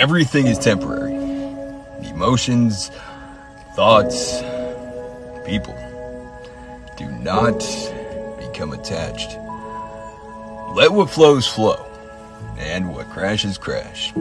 everything is temporary. Emotions, thoughts, people. Do not become attached. Let what flows flow, and what crashes crash.